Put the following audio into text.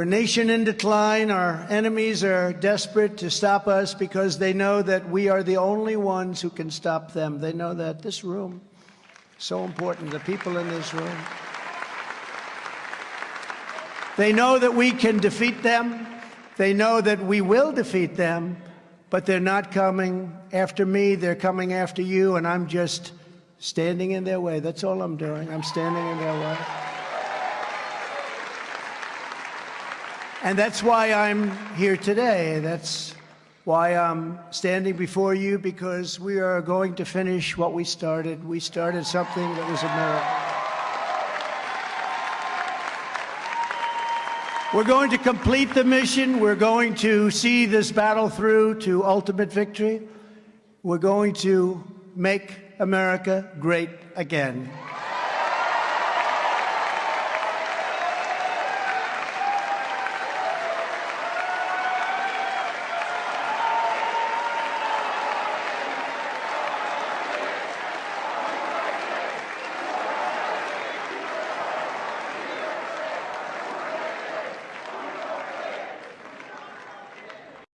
We're nation in decline. Our enemies are desperate to stop us because they know that we are the only ones who can stop them. They know that this room so important, the people in this room. They know that we can defeat them. They know that we will defeat them, but they're not coming after me. They're coming after you, and I'm just standing in their way. That's all I'm doing. I'm standing in their way. And that's why I'm here today. That's why I'm standing before you because we are going to finish what we started. We started something that was a miracle. We're going to complete the mission. We're going to see this battle through to ultimate victory. We're going to make America great again.